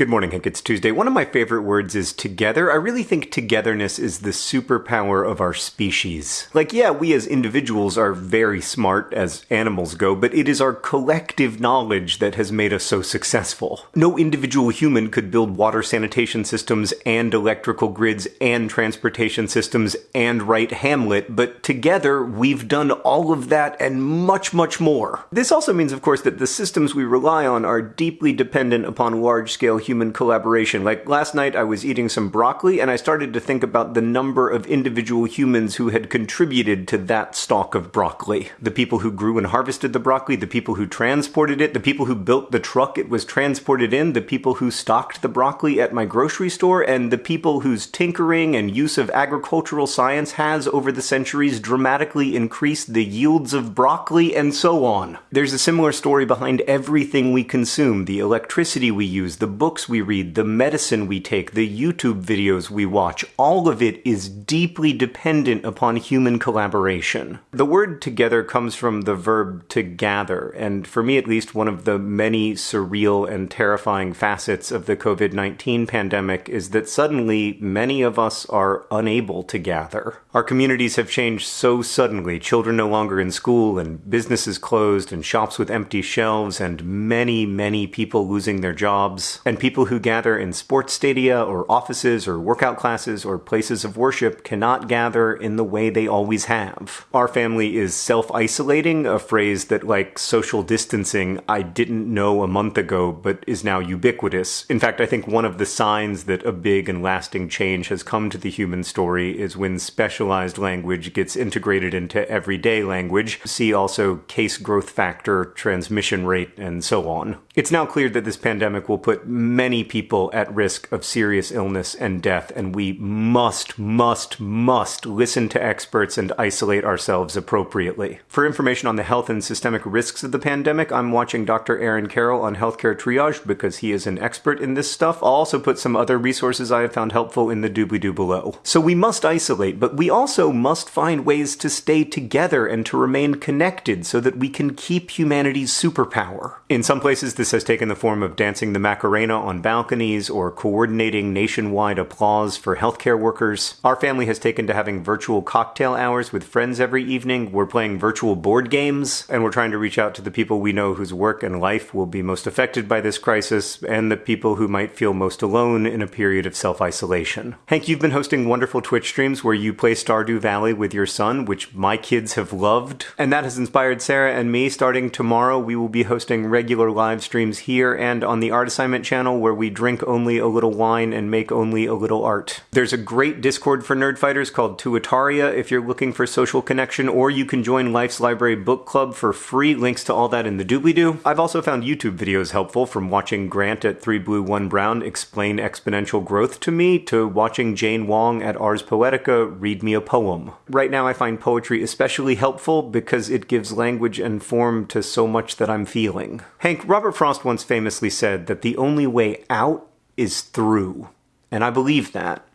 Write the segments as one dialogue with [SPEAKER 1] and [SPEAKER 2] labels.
[SPEAKER 1] Good morning, Hank. It's Tuesday. One of my favorite words is together. I really think togetherness is the superpower of our species. Like, yeah, we as individuals are very smart as animals go, but it is our collective knowledge that has made us so successful. No individual human could build water sanitation systems and electrical grids and transportation systems and write Hamlet, but together we've done all of that and much, much more. This also means, of course, that the systems we rely on are deeply dependent upon large scale human collaboration. Like last night, I was eating some broccoli and I started to think about the number of individual humans who had contributed to that stalk of broccoli. The people who grew and harvested the broccoli, the people who transported it, the people who built the truck it was transported in, the people who stocked the broccoli at my grocery store, and the people whose tinkering and use of agricultural science has over the centuries dramatically increased the yields of broccoli and so on. There's a similar story behind everything we consume, the electricity we use, the books books we read, the medicine we take, the YouTube videos we watch, all of it is deeply dependent upon human collaboration. The word together comes from the verb to gather, and for me at least, one of the many surreal and terrifying facets of the COVID 19 pandemic is that suddenly many of us are unable to gather. Our communities have changed so suddenly, children no longer in school, and businesses closed, and shops with empty shelves, and many, many people losing their jobs. And people who gather in sports stadia or offices or workout classes or places of worship cannot gather in the way they always have. Our family is self isolating, a phrase that, like social distancing, I didn't know a month ago but is now ubiquitous. In fact, I think one of the signs that a big and lasting change has come to the human story is when specialized language gets integrated into everyday language. See also case growth factor, transmission rate, and so on. It's now clear that this pandemic will put many people at risk of serious illness and death, and we must, must, must listen to experts and isolate ourselves appropriately. For information on the health and systemic risks of the pandemic, I'm watching Dr. Aaron Carroll on Healthcare Triage because he is an expert in this stuff. I'll also put some other resources I have found helpful in the doobly doo below. So we must isolate, but we also must find ways to stay together and to remain connected so that we can keep humanity's superpower. In some places, this has taken the form of dancing the Macarena on balconies or coordinating nationwide applause for healthcare workers. Our family has taken to having virtual cocktail hours with friends every evening. We're playing virtual board games, and we're trying to reach out to the people we know whose work and life will be most affected by this crisis, and the people who might feel most alone in a period of self isolation. Hank, you've been hosting wonderful Twitch streams where you play Stardew Valley with your son, which my kids have loved, and that has inspired Sarah and me. Starting tomorrow, we will be hosting regular live streams here and on the Art Assignment channel where we drink only a little wine and make only a little art. There's a great Discord for nerdfighters called Tuataria if you're looking for social connection, or you can join Life's Library Book Club for free. Links to all that in the doobly-doo. I've also found YouTube videos helpful from watching Grant at 3 Blue 1 Brown explain exponential growth to me to watching Jane Wong at Ars Poetica read me a poem. Right now I find poetry especially helpful because it gives language and form to so much that I'm feeling. Hank, Robert Frost once famously said that the only way out is through. And I believe that.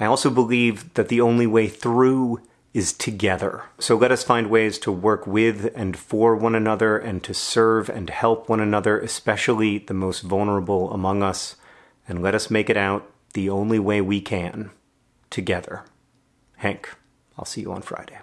[SPEAKER 1] I also believe that the only way through is together. So let us find ways to work with and for one another and to serve and help one another, especially the most vulnerable among us. And let us make it out the only way we can, together. Hank, I'll see you on Friday.